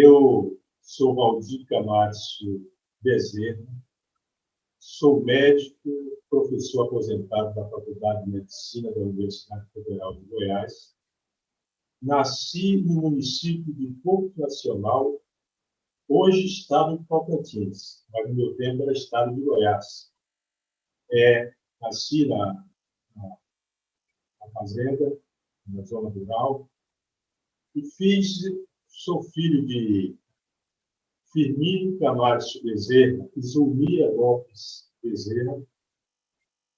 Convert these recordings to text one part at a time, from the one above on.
Eu sou Valdir Camacho Bezerra, sou médico, professor aposentado da Faculdade de Medicina da Universidade Federal de Goiás. Nasci no município de Porto Nacional, hoje estado de Tocantins, mas no meu tempo era estado de Goiás. É, nasci na, na, na fazenda, na zona rural, e fiz, sou filho de Firmino Camacho Bezerra e Zulmia Lopes Bezerra.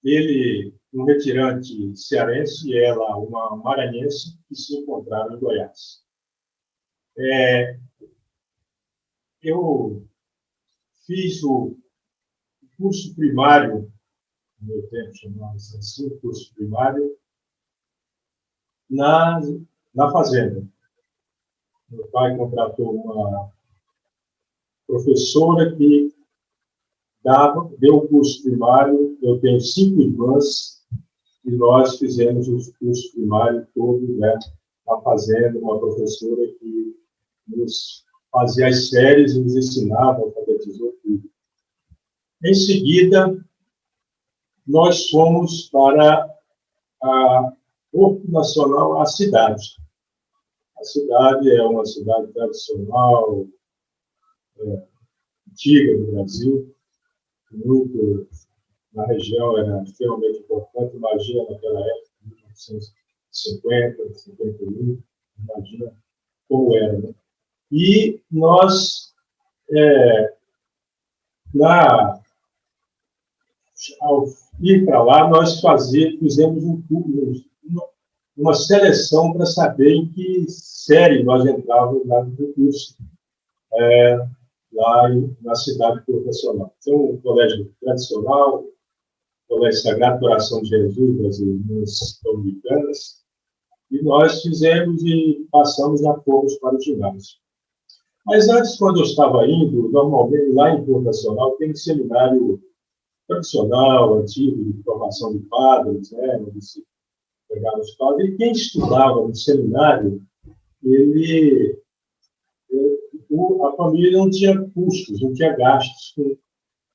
Ele, um retirante cearense, e ela, uma maranhense, que se encontraram em Goiás. É, eu fiz o curso primário, no meu tempo chamava-se assim, curso primário, na, na fazenda. Meu pai contratou uma professora que dava, deu o curso primário, eu tenho cinco irmãs, e nós fizemos o curso primário todo né, na fazenda, uma professora que nos fazia as séries e nos ensinava, alfabetizou tudo. Em seguida, nós fomos para a Porto Nacional, a cidade. A cidade é uma cidade tradicional, é, antiga do Brasil, muito na região era extremamente importante. Imagina naquela época, 1950, 51, imagina como era. Né? E nós, é, na, ao ir para lá, nós fazia, fizemos um, uma, uma seleção para saber em que série nós entrávamos lá no curso. É, lá na cidade profissional. Então, um colégio tradicional, colégio Sagrado Coração de Jesus das Irmãs Dominicanas, e nós fizemos e passamos a fomos para o ginásio. Mas antes, quando eu estava indo, normalmente lá em Porto Nacional tem um seminário tradicional, antigo, de formação de padres, né, pegavam os padres, e quem estudava no seminário, ele o, a família não tinha custos, não tinha gastos com,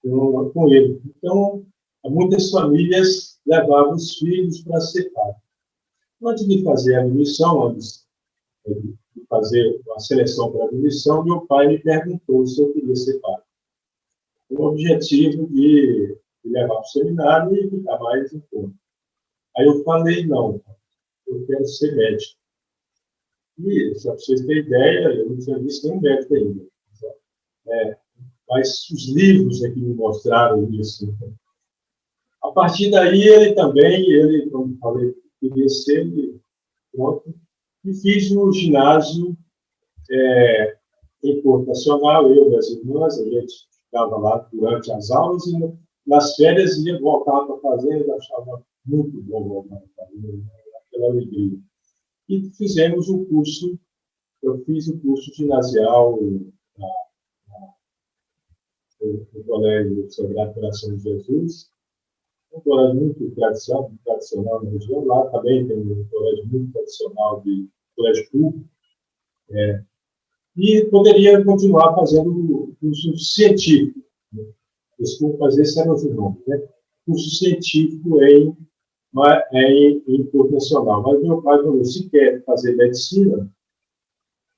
com, com ele. Então, muitas famílias levavam os filhos para ser pai. Antes de fazer a admissão, antes de fazer a seleção para a admissão, meu pai me perguntou se eu queria ser pai. Com o objetivo de, de levar para o seminário e ficar mais em conta. Aí eu falei, não, eu quero ser médico. E, só para vocês terem ideia, eu não tinha visto nenhum médico ainda. É, mas os livros é que me mostraram isso. A partir daí, ele também, ele, como falei, queria ser, pronto, e fiz no ginásio é, em Porto Nacional, eu e as irmãs, a gente ficava lá durante as aulas e nas férias ia voltar para a fazenda, achava muito bom voltar para fazenda, aquela alegria e fizemos o curso, eu fiz o curso ginasial na, na, no, no Colégio Sagrado Coração de Jesus, um colégio muito tradicional, tradicional na região, lá também tem um colégio muito tradicional de colégio público, é, e poderia continuar fazendo o curso científico. Né? Desculpa fazer esse era o nome, né? Curso científico em é em, em nacional. Mas meu pai falou, se quer fazer medicina,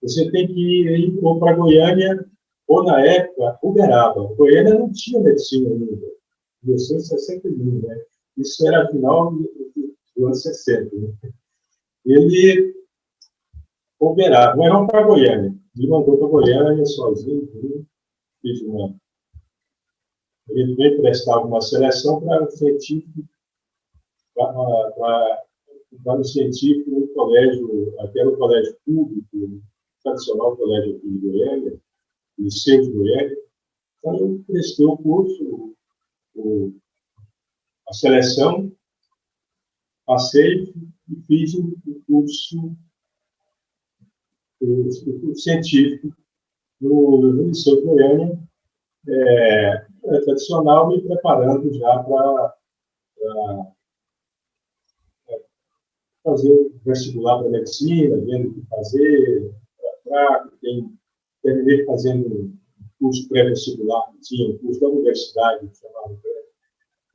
você tem que ir ou para Goiânia, ou na época, Uberaba. Goiânia não tinha medicina ainda, 1961, né? Isso era final do ano 60. Né? Ele, Uberaba, mas não para Goiânia. Me mandou para Goiânia sozinho, fiz uma... Ele veio prestar uma seleção para o científico para o científico no colégio, até no colégio público, tradicional colégio aqui de Goiânia, Liceu de Goiânia. Então, eu prestei o curso, o, a seleção, passei e fiz o, curso, científico no, no Liceu de Goiânia, é tradicional, me preparando já para fazer vestibular para medicina, vendo o que fazer, para quem terminei fazendo um curso pré-vestibular, tinha um curso da universidade, chamado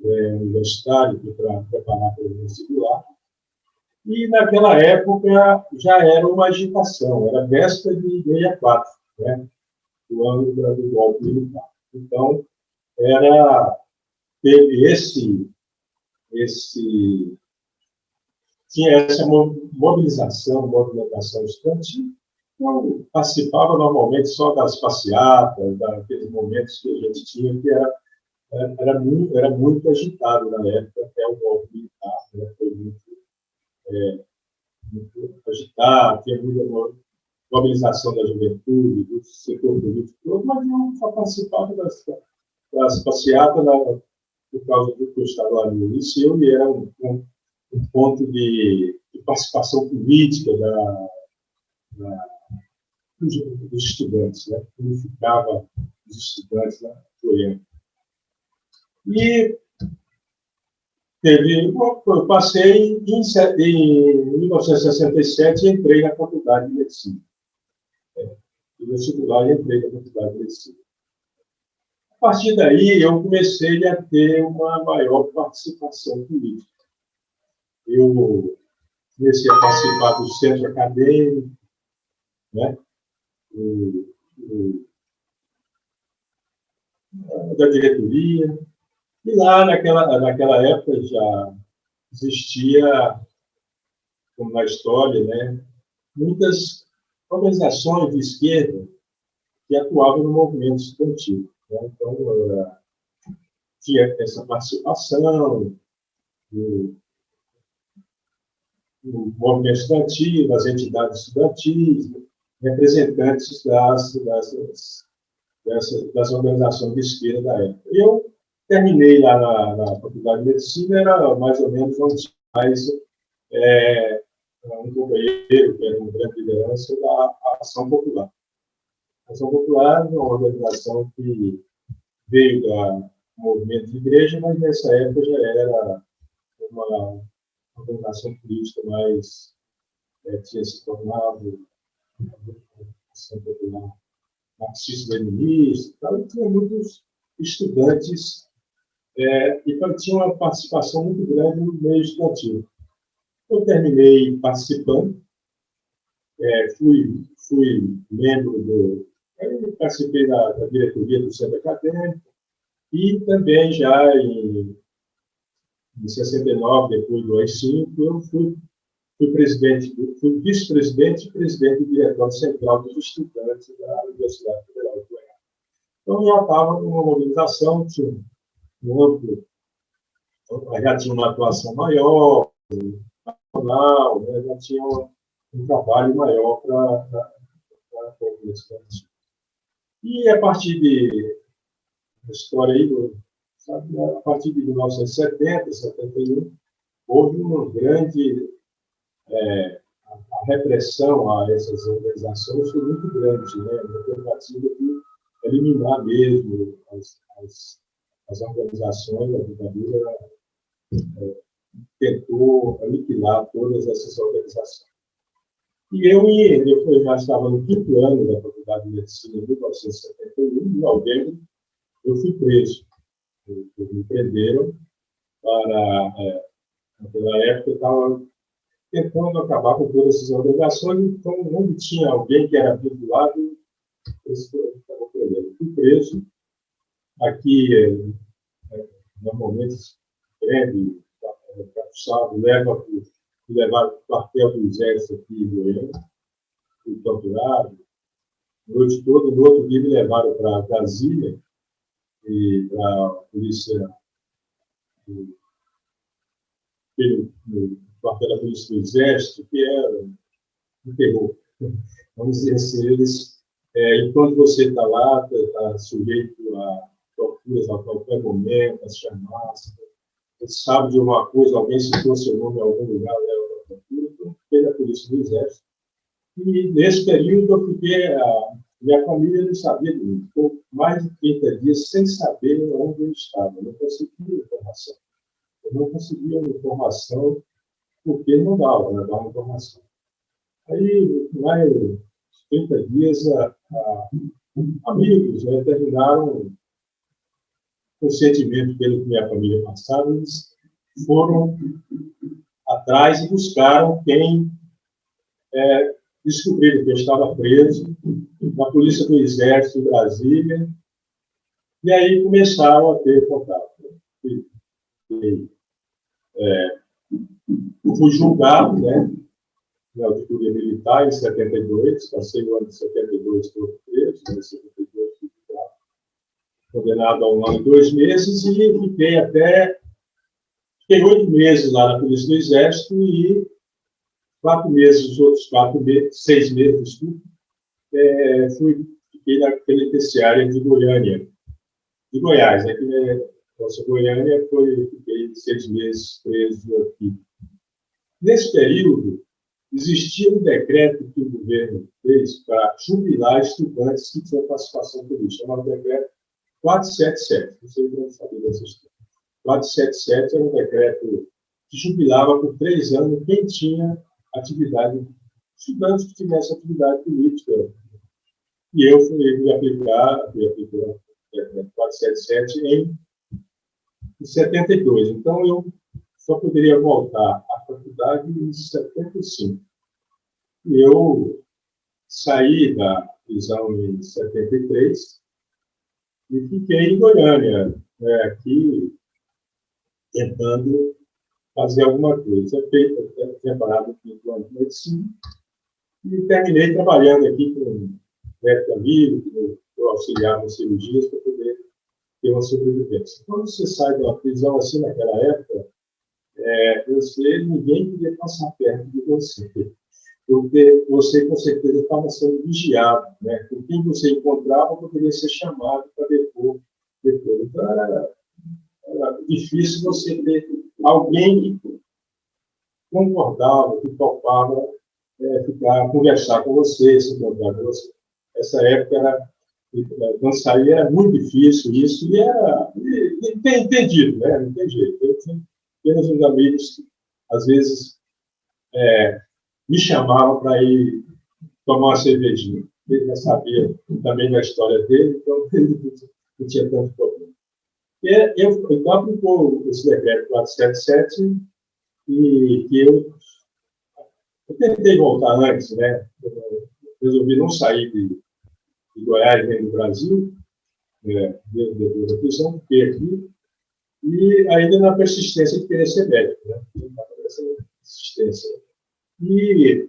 é, universitário, para preparar para o vestibular. E, naquela época, já era uma agitação, era véspera de 64, né? do ano do golpe militar. Então, era, teve esse, esse, tinha essa mobilização, movimentação estudantil. Eu participava normalmente só das passeatas, daqueles momentos que a gente tinha, que era, era, muito, era muito agitado na época, até o golpe militar, né? foi muito, é, muito agitado, tinha muita mobilização da juventude, do setor político todo, mas eu só participava das, das passeatas na, por causa do que eu estava no liceu e era um, um, um ponto de, de, participação política da, da, dos, dos, estudantes, né? unificava os estudantes na Goiânia. E teve, eu passei em, em 1967 e entrei na faculdade de medicina do vestibular e entrei na faculdade de medicina. A partir daí, eu comecei a ter uma maior participação política. Eu comecei a participar do centro acadêmico, né? do, do, da diretoria, e lá, naquela, naquela época, já existia, como na história, né, muitas organizações de esquerda que atuavam no movimento estudantil. Né? Então, era, tinha essa participação no movimento estudantil, das entidades estudantis, representantes das, das, das, das organizações de esquerda da época. Eu terminei lá na, na Faculdade de Medicina, era mais ou menos onde mais é, um companheiro, que era uma grande liderança da Ação Popular. A Ação Popular é uma organização que veio do movimento de igreja, mas nessa época já era uma organização política mais é, tinha se tornado Popular marxista-leninista, e tinha muitos estudantes é, e tinha uma participação muito grande no meio estudantil. Eu terminei participando, é, fui, fui membro do. participei da, da, diretoria do centro acadêmico e também já em, em 69, depois do AI-5, eu fui, fui presidente, fui vice-presidente e presidente do diretório central dos estudantes da Universidade Federal de Goiás. Então, já estava numa mobilização, tinha um amplo, já tinha uma atuação maior, profissional, né, já tinha um, um trabalho maior para a universidade. E a partir de história aí, do, a partir de 1970, 71, houve uma grande é, a repressão a essas organizações foi muito grande, né? Uma tentativa de eliminar mesmo as, as, as organizações, a ditadura é, tentou aniquilar todas essas organizações. E eu, eu já estava no quinto ano da Faculdade de Medicina, em 1971, em novembro, eu fui preso. Eles me prenderam para, é, naquela época, eu estava tentando acabar com todas essas organizações, então, onde tinha alguém que era vinculado, eles estavam prendendo. Fui preso. Aqui, é, é normalmente, prende capuçado, leva para para o quartel do exército aqui em Goiânia, fui torturado. Noite toda, no outro dia me levaram para Brasília e para a polícia do, quartel da polícia do exército, que era um terror. Vamos dizer assim, eles, é, enquanto você está lá, está sujeito a torturas a qualquer momento, a chamadas, sabe de uma coisa, alguém seu nome em algum lugar, leva para a então fez a polícia do exército. E nesse período eu fiquei, a minha família não sabia de mim. Ficou mais de 30 dias sem saber onde eu estava. Eu não conseguia informação. Eu não conseguia informação porque não dava, não né, dava informação. Aí, mais 30 dias, a, a, amigos né, terminaram o sentimento pelo que minha família passava, eles foram atrás e buscaram quem é, descobriram que eu estava preso na Polícia do Exército em Brasília, e aí começaram a ter contato. E, e, é, fui julgado, né, na auditoria militar em 72, passei o ano de 72 todo preso, né, 72 fui condenado a um ano e dois meses, e fiquei até, fiquei oito meses lá na Polícia do Exército e quatro meses, os outros quatro meses, seis meses, é, fui, fiquei na penitenciária de Goiânia, de Goiás, né, que é, nossa Goiânia foi, fiquei seis meses preso aqui. Nesse período, existia um decreto que o governo fez para jubilar estudantes que tinham participação política, chamado decreto 477. Vocês devem saber dessa história. 477 era um decreto que jubilava por três anos quem tinha atividade, estudantes que tivessem atividade política. E eu fui, fui aplicar, fui aplicar o decreto 477 em, em 72. Então, eu só poderia voltar à faculdade em 75. E eu saí da prisão em 73 e fiquei em Goiânia, né, aqui, tentando fazer alguma coisa. Eu tinha parado o quinto ano de medicina e terminei trabalhando aqui com um médico amigo, que eu auxiliava em cirurgias para poder ter uma sobrevivência. Quando você sai de uma prisão assim naquela época, é, você, ninguém queria passar perto de você, porque você com certeza estava sendo vigiado, né? Com quem você encontrava poderia ser chamado para depor depois. Então era difícil você ter alguém que concordava, que topava é, ficar, conversar com você, se encontrar com você. Essa época era, quando saía, era muito difícil isso, e era entendido, né? Não tem jeito. Eu tinha apenas uns amigos que, às vezes, é, me chamavam para ir tomar uma cervejinha. Ele já sabia também da história dele, então ele não tinha tanto problema. E eu, então, aplicou esse decreto 477 e eu, eu tentei voltar antes, né? Resolvi não sair de, de Goiás nem do Brasil, né, depois da prisão, fiquei aqui, e ainda na persistência de querer ser médico, né? Persistência. E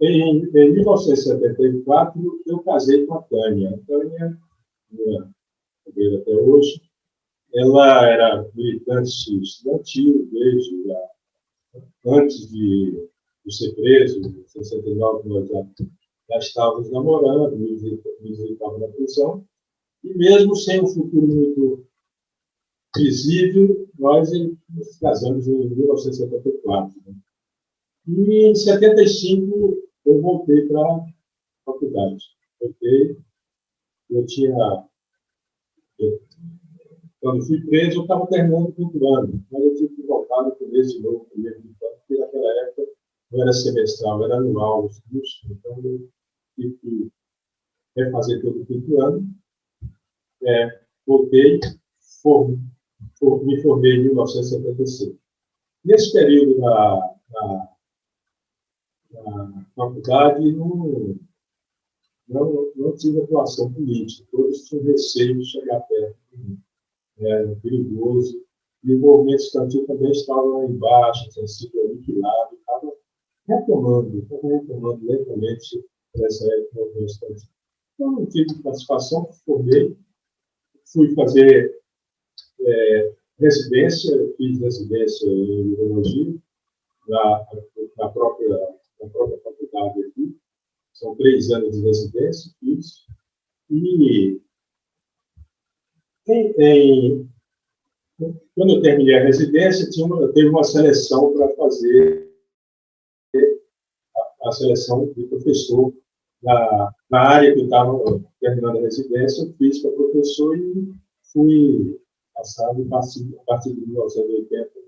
em, em 1974 eu casei com a Tânia. A Tânia, até hoje, ela era militante estudantil desde antes de, de ser preso, em 69 nós já, já estávamos namorando, nos visitávamos na prisão, e mesmo sem um futuro muito visível, nós nos casamos em 1974. Né? E em 75 eu voltei para a faculdade. Voltei, eu tinha. Quando fui preso, eu estava terminando o quinto ano, mas eu tive que voltar no começo de novo, primeiro ano, porque naquela época não era semestral, era anual os cursos, então eu tive que refazer todo o quinto ano. É, voltei, for, for, me formei em 1975. Nesse período da, da na faculdade não, não, não tive atuação política. Todos tinham receio de chegar perto de mim. Era perigoso. E o movimento estudantil também estava lá embaixo, tinha sido aniquilado, estava retomando, estava retomando lentamente nessa época do movimento estudantil. Então, não tive participação, formei, fui fazer é, residência, fiz residência em urologia, na, na própria na própria faculdade aqui. São três anos de residência, isso. E quando eu terminei a residência, tinha uma, teve uma seleção para fazer a, a, seleção de professor na, na área que eu estava terminando a residência, eu fiz para professor e fui passado a partir de 1980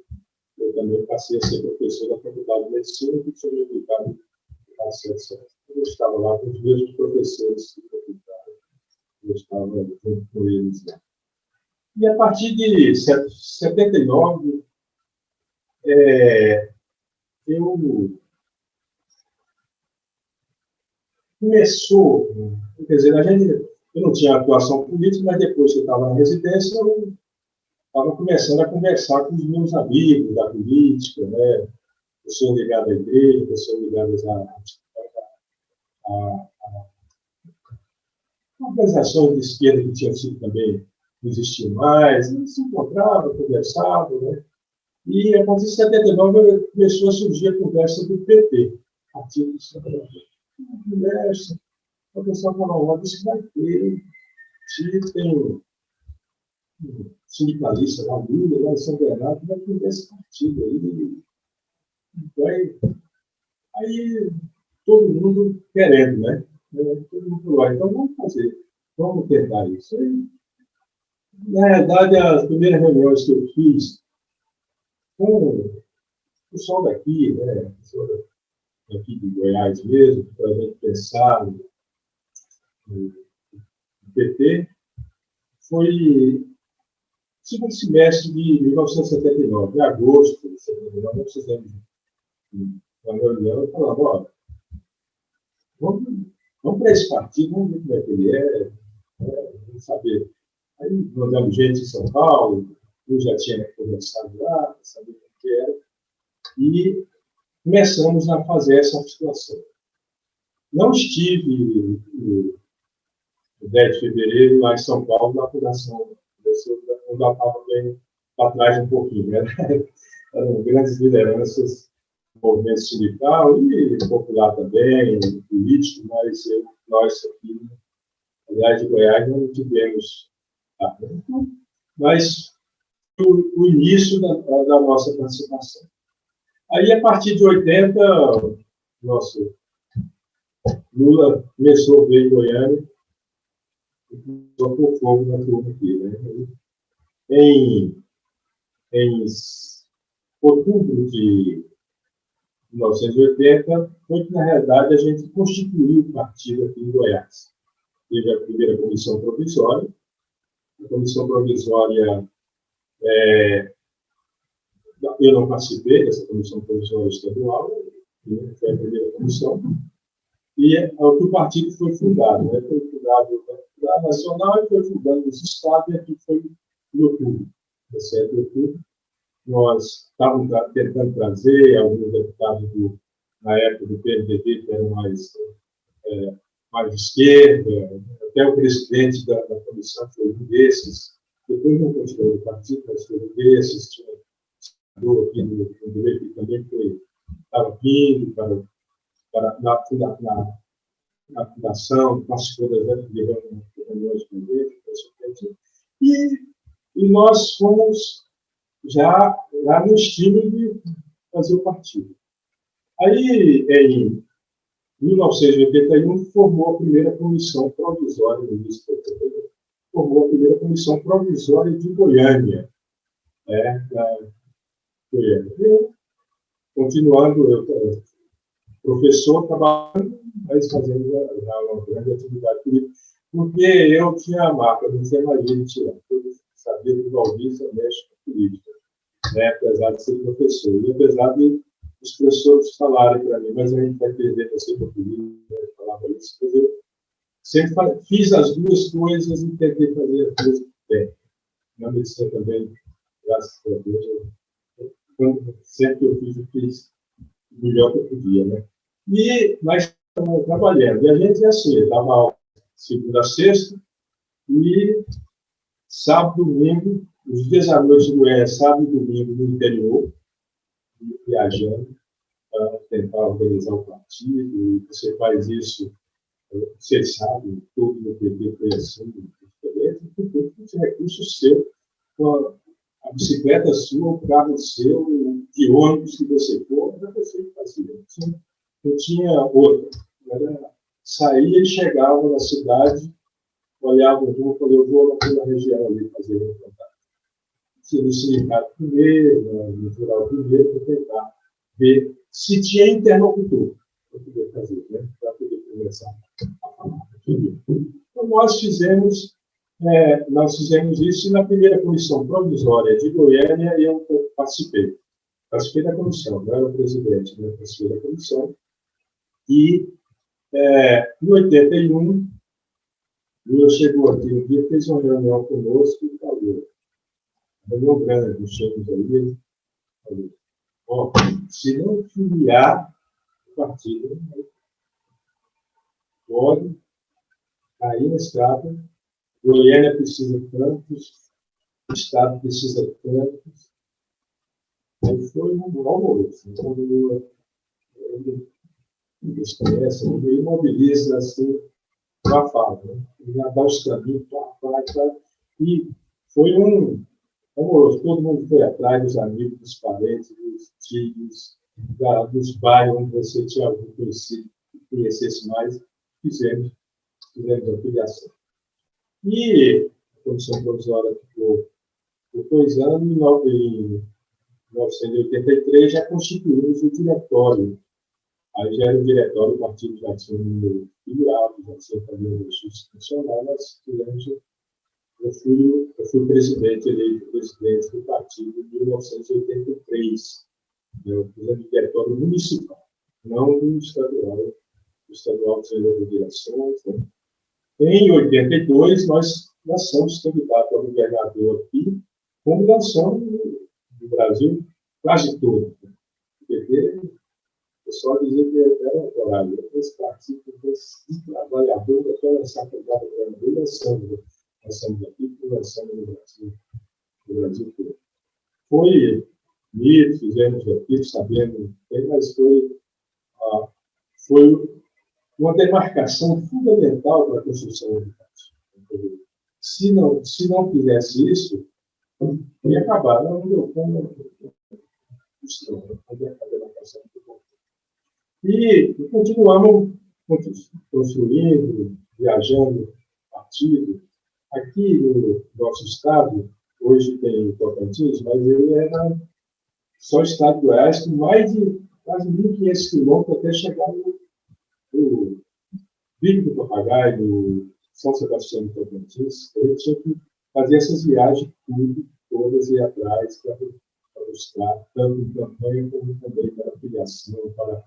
eu também passei a ser professor da Faculdade de Medicina, que foi publicado na Ciência. Eu estava lá com os mesmos professores que eu estava junto com eles lá. E a partir de 79, é, eu começou, quer dizer, a gente, eu não tinha atuação política, mas depois que eu estava na residência, eu estava começando a conversar com os meus amigos da política, né? pessoas ligadas à igreja, pessoas ligadas a, a, a, a organizações de esquerda que tinham sido também não existiam mais, se encontravam, conversavam, né? E a partir de 79 começou a surgir a conversa do PT, Partido dos Trabalhadores. Conversa, o pessoal falou, olha, isso vai ter, se tem um sindicalista lá, Lula, lá em São Bernardo, vai ter esse partido aí. Vai, aí todo mundo querendo, né? Todo mundo falou, então vamos fazer, vamos tentar isso. Aí, na verdade, as primeiras reuniões que eu fiz com o pessoal daqui, né, daqui de Goiás mesmo, para a gente pensar no, PT, foi segundo semestre de 1979, em agosto de 1979, nós fizemos uma reunião e falamos, olha, vamos, vamos para esse partido, vamos ver como é que ele é, né, vamos saber Aí mandamos gente em São Paulo, eu já tinha conversado lá, sabia o que era, e começamos a fazer essa articulação. Não estive no 10 de fevereiro lá em São Paulo, na fundação, eu já estava bem para trás um pouquinho, né? Eram grandes lideranças movimento sindical e popular também, político, mas eu, nós aqui, aliás, de Goiás, não tivemos mas o, o início da, da, nossa participação. Aí, a partir de 80, nosso Lula começou a ver em Goiânia e começou a pôr fogo na turma aqui. Né? Em, em outubro de 1980, foi que, na realidade, a gente constituiu o partido aqui em Goiás. Teve a primeira comissão provisória, a comissão provisória, é, eu não participei dessa comissão provisória estadual, né, foi a primeira comissão, e é, o partido foi fundado, né, foi fundado na nacional e foi fundado nos estados, e aqui foi em outubro, 17 de outubro. Nós estávamos tentando trazer alguns deputados do, na época do PMDB, que eram mais é, mais esquerda, até o presidente da, da comissão foi um desses, depois não continuou no partido, mas foi um desses, tinha senador aqui no PMDB que também foi, estava vindo para, para na, na, na, na fundação, participou das reuniões com ele, e, e nós fomos já, já no estilo de fazer o partido. Aí, em 1981, formou a primeira comissão provisória do início formou a primeira comissão provisória de Goiânia. É, da Goiânia. Eu, continuando, eu, professor, trabalhando, mas fazendo uma grande atividade política, porque eu tinha a marca, não tinha mais de tirar. Eu sabia que o Valdir mexe com política, né, apesar de ser professor. E apesar de os professores falarem para mim, mas a gente vai perder para política, né? falava isso. Mas eu sempre fiz as duas coisas e tentei fazer as duas bem. Na medicina também, graças a Deus, eu, sempre que eu fiz, eu fiz o melhor que eu podia, né? E nós estamos trabalhando. E a gente é assim, dava aula segunda a sexta, e sábado, domingo, os dias à noite do é sábado e domingo no interior, viajando para tentar organizar o partido, e você faz isso, você sabe, tudo no PT foi assim, esse recurso seu, a bicicleta sua, o carro seu, o ônibus que você for, era você fazia. Não não tinha outra. Era, saía e chegava na cidade, olhava o rumo e falava, eu vou naquela região ali fazer o contato no sindicato primeiro, no rural primeiro, para tentar ver se tinha interlocutor. para poder fazer, né? para poder começar a falar. Então, nós fizemos, é, nós fizemos isso e na primeira comissão provisória de Goiânia eu participei. Participei da comissão, não era o presidente, né? participei da comissão. E, é, em 81, Lula chegou aqui um dia, fez uma reunião conosco e falou, reunião grande, chegamos ali, falou, ó, se não filiar o partido, pode cair na estrada, Goiânia precisa de tantos, o Estado precisa de tantos. Aí foi um almoço. Então, eles conhecem, ele mobiliza assim, uma fala, né? já dá os caminhos, e foi um amoroso. Todo mundo foi atrás dos amigos, dos parentes, dos tios, dos bairros onde você tinha conhecido, conhecesse mais, fizemos fizemos a filiação. E a comissão provisória ficou por dois anos, em 1983 já constituímos o diretório. Aí já era o diretório, o partido já número filiado, já tinha também o institucional, nós fizemos eu fui, eu fui presidente, eleito presidente do partido em 1983. Eu fiz o diretório municipal, não do estadual. O estadual outras direções, né? Em 82, nós lançamos candidato a governador aqui, como lançamos no Brasil quase todo. O PT, o pessoal dizia que era horário. Esse partido, esse trabalhador, até lançar candidato a governador, lançamos. Lançamos aqui, lançamos no Brasil, no Brasil todo. Foi mito, fizemos aqui, sabemos bem, mas foi, ah, foi uma demarcação fundamental para a construção educativa. Se não, se não fizesse isso, ia acabar. Não deu como a demarcação E continuamos construindo, viajando, partido. Aqui no nosso estado, hoje tem Tocantins, mas ele era só o estado do Oeste, mais de quase 1.500 quilômetros até chegar no o Pico do Papagaio, São Sebastião do Tocantins, ele tinha que fazer essas viagens tudo, todas e atrás para, buscar, tanto em campanha como também para filiação, para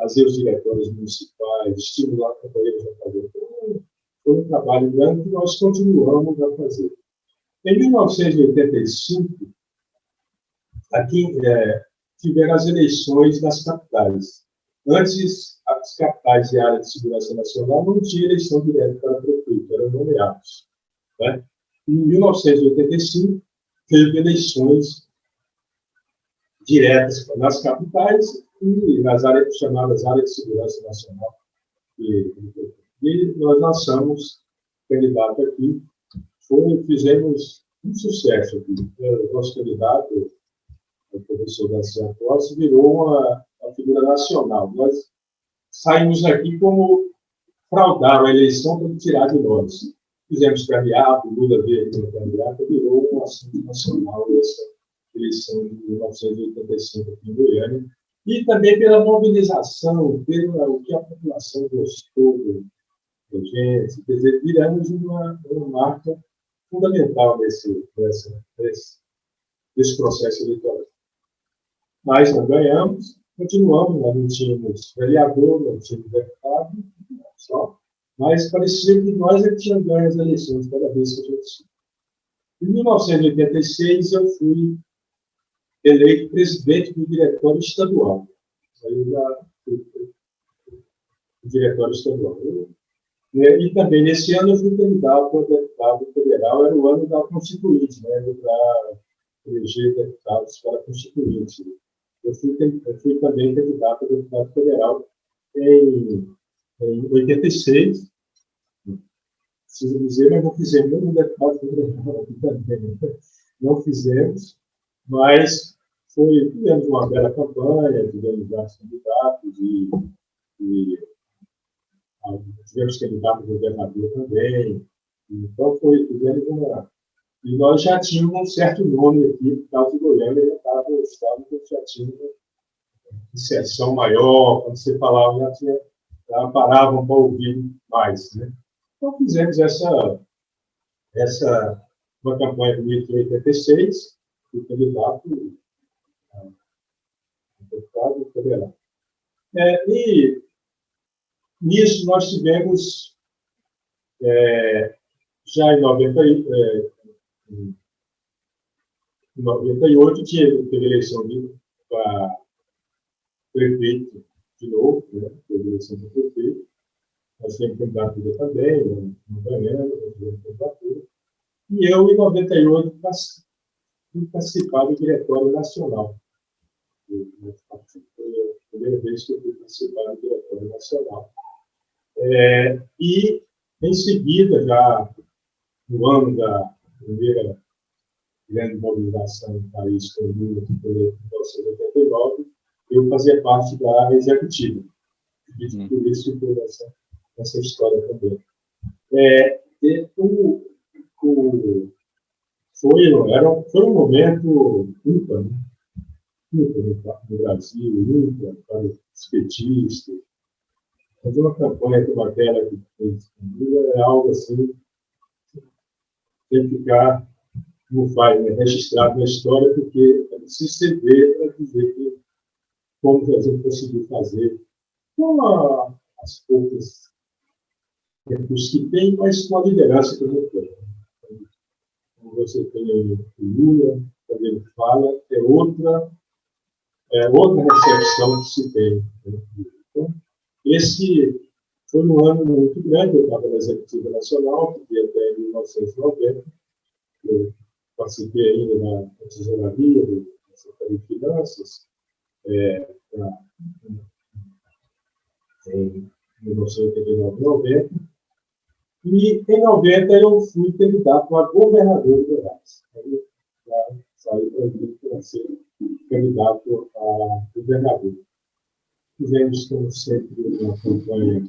fazer os diretórios municipais, estimular companheiros a fazer. Então, foi um trabalho grande que nós continuamos a fazer. Em 1985, aqui é, tiveram as eleições nas capitais. Antes, as capitais de área de segurança nacional não tinham eleição direta para prefeito, eram nomeados. Né? Em 1985, teve eleições diretas nas capitais e nas áreas chamadas áreas de segurança nacional. E, e nós lançamos candidato aqui, foi, fizemos um sucesso aqui. O nosso candidato, o professor Garcia Costa, virou uma a figura nacional. Nós saímos aqui como fraudar a eleição para tirar de nós. Fizemos candidato, Lula veio como candidato, virou um assunto nacional essa eleição de 1985 aqui em Goiânia. E também pela mobilização, pelo que a população gostou da gente. Quer dizer, viramos uma, uma marca fundamental desse, desse, desse processo eleitoral. Mas não ganhamos, continuamos, nós não tínhamos vereador, não tínhamos deputado, só, mas parecia que nós é que tínhamos ganho as eleições cada vez que a gente tinha. Em 1986, eu fui eleito presidente do diretório estadual. Aí já fui o diretório estadual. E também, nesse ano, eu fui candidato a deputado federal, era o ano da Constituinte, né, para eleger deputados para a Constituinte. Eu fui, eu fui também candidato a deputado federal em, em 86. Preciso dizer, mas não fizemos nenhum deputado federal aqui também. Né? Não fizemos, mas foi, tivemos uma bela campanha, tivemos vários candidatos e, e ah, tivemos candidato a governador também. Então, foi, tivemos uma, e nós já tínhamos um certo nome aqui, por causa de Goiânia, já estava no estado que já tinha inserção maior, quando você falava, já, tinha, já paravam para ouvir mais. Né? Então, fizemos essa, essa uma campanha de 1986, o candidato a deputado federal. É, e nisso nós tivemos, é, já em 90, é, em 98, tinha, teve eleição para prefeito de novo, né? teve eleição para prefeito. Nós temos candidatura também, não ganhamos, nós tivemos. E eu, em 98, fui participar do Diretório Nacional. Foi a primeira vez que eu fui participar do Diretório Nacional. É, e, em seguida, já no ano da primeira grande mobilização do país, que foi em 1989, eu fazia parte da executiva. E hum. por isso foi essa, essa história também. É, o, o, foi, era, foi um momento ímpar, né? ímpar no Brasil, ímpar para os petistas. Fazer uma campanha como aquela que fez é algo assim, tem que ficar, como faz, né, registrado na história, porque é preciso se ver para dizer que como a gente conseguiu fazer com a, as poucas recursos que tem, mas com a liderança que tenho. Como você tem o Lula, quando ele fala, é outra, é outra recepção que se tem. Né? Então, esse foi um ano muito grande, eu estava na Executiva Nacional, que até 1990, eu participei ainda na tesouraria, da Secretaria de Finanças, é, em 1989, 90. E em 90 eu fui candidato a governador de Goiás. Aí saí para ser candidato a governador. Fizemos, como sempre, uma campanha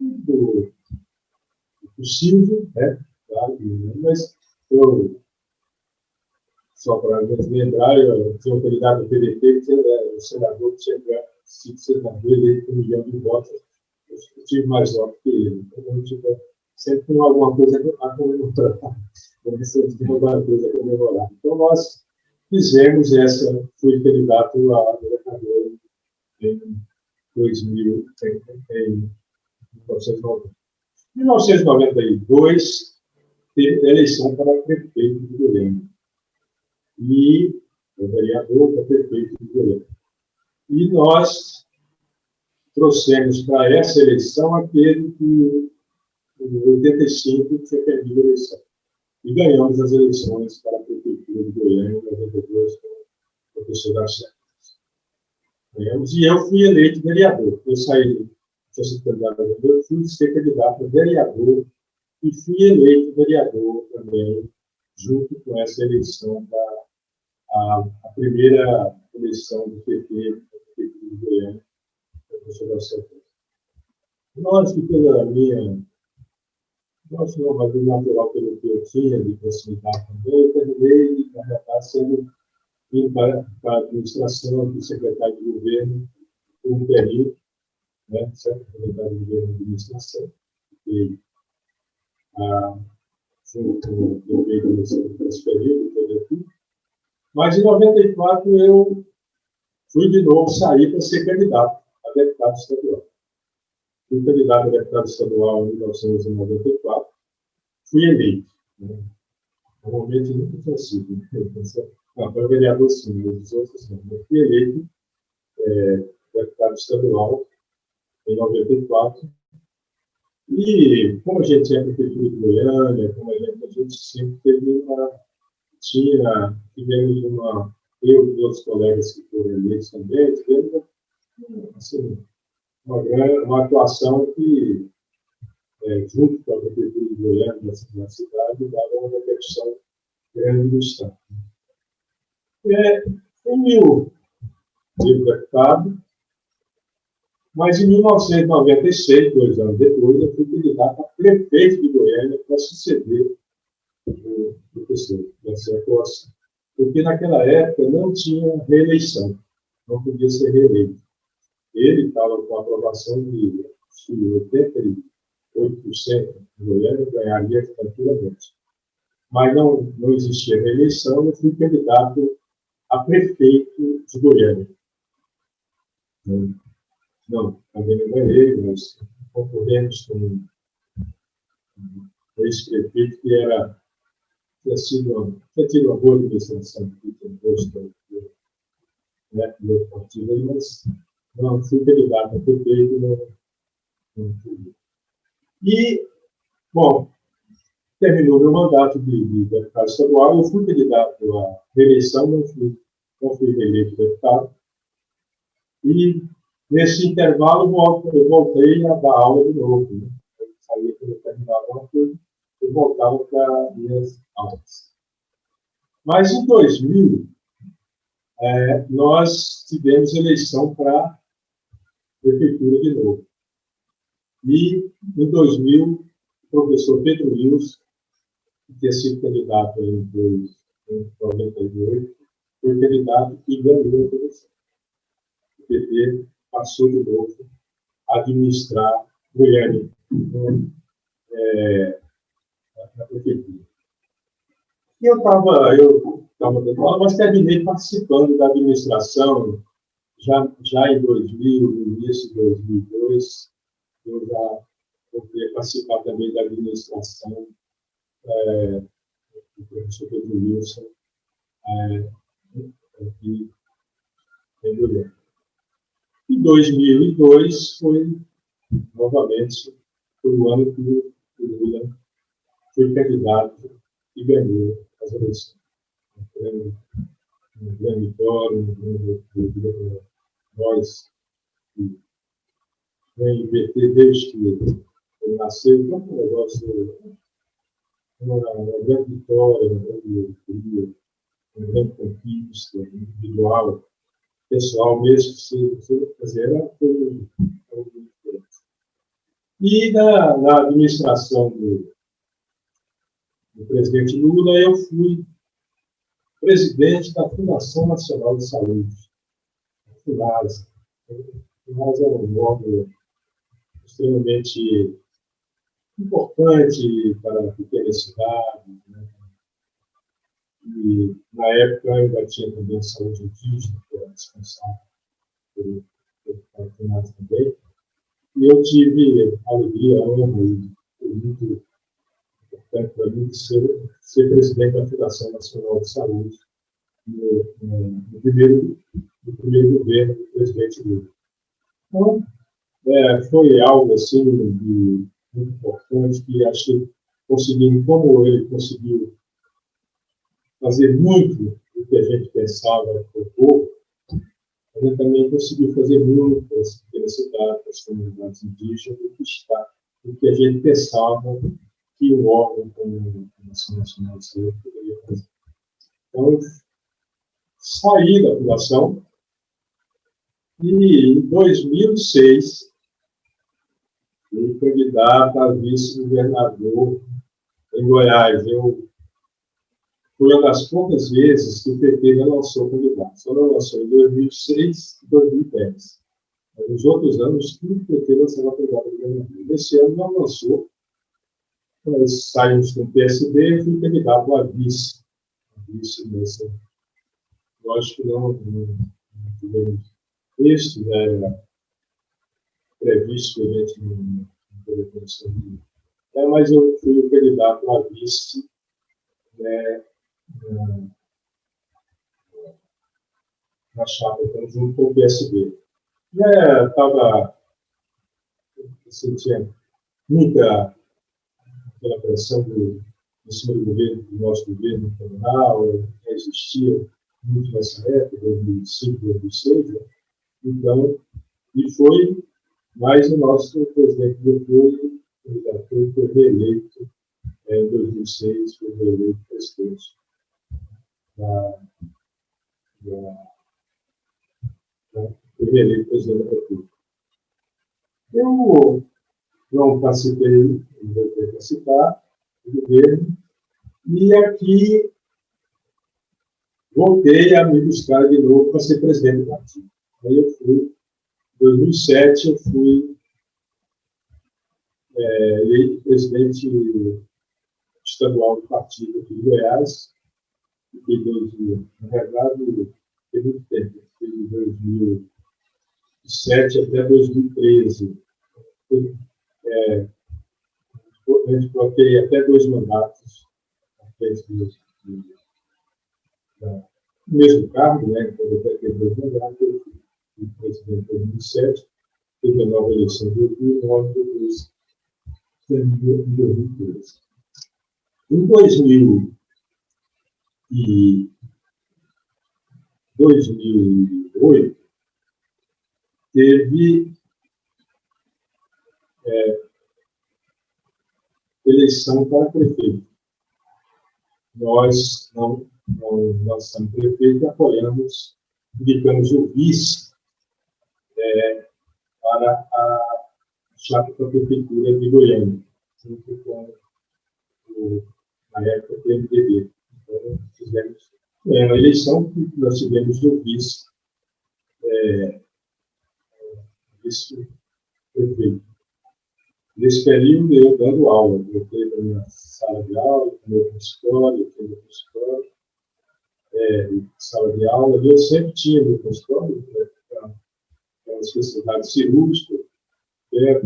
do, possível, né? Claro, mas eu só para lembrar, eu tinha um candidato do PDT, que era o senador que tinha sido senador eleito com um milhão de votos. Eu tive mais votos que ele. Então, tipo, sempre tem alguma coisa a comemorar. Sempre tem alguma coisa a comemorar. Então, nós fizemos essa, fui candidato a governador em 2000, em 1990. Em 1992, teve eleição para prefeito de Goiânia e o vereador para prefeito de Goiânia. E nós trouxemos para essa eleição aquele que, em 85, tinha perdido a eleição. E ganhamos as eleições para a prefeitura de Goiânia em 92 com o professor Garcia. Ganhamos, e eu fui eleito vereador. Eu saí, tinha sido candidato a vereador, fui ser candidato a vereador e fui eleito vereador também, junto com essa eleição da a, a primeira eleição do PT, do PT de Goiânia, professor Garcia Nós, que pela minha, não, mas natural pelo que eu tinha de proximidade também, eu terminei, na verdade, sendo indo para, para a administração do secretário de governo por um período, né, certo? Secretário de governo de administração, e a, junto com o governo nesse período, que mas em 94 eu fui de novo sair para ser candidato a deputado estadual. Fui candidato a deputado estadual em 1994, fui eleito. Né? Normalmente nunca sido. Né? Foi vereador sim, mas os outros não. Eu fui eleito é, deputado estadual em 94. E como a gente é prefeitura de Goiânia, como a gente, a gente sempre teve uma tinha, tivemos uma, eu e outros colegas que foram eleitos também, tivemos assim, uma, uma atuação que, é, junto com a Prefeitura de Goiânia, na cidade, dava uma repercussão grande no Estado. É, em mil, deputado, mas em 1996, dois anos depois, eu fui candidato a prefeito de Goiânia para suceder o professor Garcia Costa, porque naquela época não tinha reeleição. não podia ser reeleito. Ele estava com a aprovação de 88% em Goiânia, ganharia tranquilamente. Mas não, não existia reeleição, eu fui candidato a prefeito de Goiânia. Não, também não ganhei, mas concorremos com um ex-prefeito que era, tinha, sido, tinha tido uma boa administração, gosto né, do partido, mas não a prefeito, não, não fui. E, bom, terminou meu mandato de, de deputado estadual, eu fui candidato à reeleição, não fui, não fui reeleito deputado. E, nesse intervalo, eu voltei a dar aula de novo. Né? Eu saía quando eu terminava uma coisa, eu voltava para minhas aulas. Mas, em 2000, é, nós tivemos eleição para prefeitura de novo. E, em 2000, o professor Pedro Rios, que tinha sido candidato em 1998, foi candidato e ganhou a eleição. O PT passou de novo a administrar Goiânia é, na prefeitura. E eu estava eu tava dando aula, mas terminei participando da administração já, já em 2000, no início de 2002, eu já poderia participar também da administração é, do professor Pedro Wilson é, aqui em Goiânia. Em 2002 foi, novamente, foi o ano que o Lula foi candidato e ganhou as eleições. Um grande vitória, um grande nós que vem PT desde que ele nasceu, então um negócio, uma, grande vitória, uma grande alegria, uma grande conquista individual, pessoal, mesmo que se fazer, era. E na, na administração do, do presidente Lula, eu fui presidente da Fundação Nacional de Saúde, a. A FUNASA é um órgão extremamente importante para pequenas cidades. Né? E, na época, ainda tinha também a saúde indígena, que era responsável por FUNASA também. E eu tive a alegria, a honra, e foi muito importante para mim ser, ser presidente da Fundação Nacional de Saúde no, no, no, primeiro, no primeiro governo do presidente Lula. Então, é, foi algo assim de, muito importante que acho que conseguimos, como ele conseguiu fazer muito do que a gente pensava para o povo, a gente também conseguiu fazer muito cidades, para as comunidades indígenas, do que está, do que a gente pensava que um órgão como a Nação Nacional de Saúde poderia fazer. Então, saí da fundação e, em 2006, fui candidato a vice-governador em Goiás. Eu foi uma das poucas vezes que o PT não lançou candidato. Só não lançou em 2006 e 2010. Mas nos outros anos, tudo o PT lançava candidato a governador. Nesse ano não lançou. Nós saímos com o PSB e fui candidato a vice. A vice nessa Lógico que não, não, não tivemos isso, né, previsto que a gente não, teria condição de. É, mas eu fui candidato a vice né, na, na chapa, então, junto com o PSB. Estava. sentia muita aquela pressão do, em cima governo, do nosso governo federal, existia muito nessa época, 2005, 2006, né? Então, e foi, mas o nosso presidente depois, foi, foi reeleito é, em 2006, foi reeleito presidente da, da, da, foi reeleito presidente. Eu não participei, não vou ter participar do governo, e aqui voltei a me buscar de novo para ser presidente do partido. Aí eu fui, em 2007, eu fui é, eleito presidente estadual do partido aqui de Goiás, em 2000. Na verdade, tem muito tempo, de 2007 até 2013. É, a gente bloqueei até dois mandatos no mesmo cargo, né, quando até teve dois mandatos, eu fui presidente em 2007, teve a nova eleição em 2009, depois terminou em 2013. Em 2000 e 2008, teve é, eleição para prefeito. Nós não, não somos prefeito e apoiamos, indicamos o vice é, para a chapa para a prefeitura de Goiânia, junto com o, na época, o. Então, fizemos é, a eleição que nós tivemos o vice, é, vice-prefeito. Nesse período, eu dando aula, eu fui na minha sala de aula, no meu consultório, no meu consultório, é, sala de aula, e eu sempre tinha meu consultório, né, para a especialidade cirúrgica, né?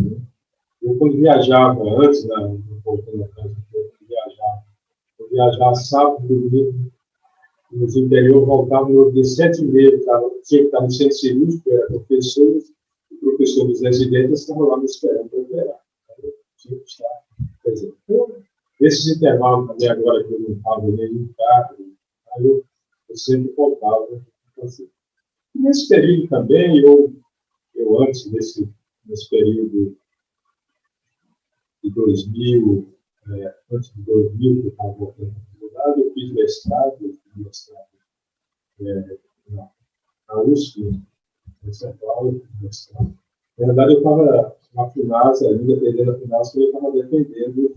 Eu, quando viajava, antes, né, voltando a casa, eu viajava, eu viajava sábado, domingo, nos interior, voltava no dia sete e meia, tinha que estar no centro cirúrgico, era professores, e professores residentes estavam lá me esperando para operar tinha que estar presente. Então, esses intervalos também, agora que eu não estava nenhum carro, aí eu, eu sempre voltava fazer. nesse período também, eu, eu antes desse nesse período de 2000, é, antes de 2000, que eu estava voltando à faculdade, eu fiz mestrado, fiz mestrado é, na, na USP, em São Paulo, mestrado. Na verdade, eu estava na FUNAS, ainda defendendo a FUNAS, eu estava defendendo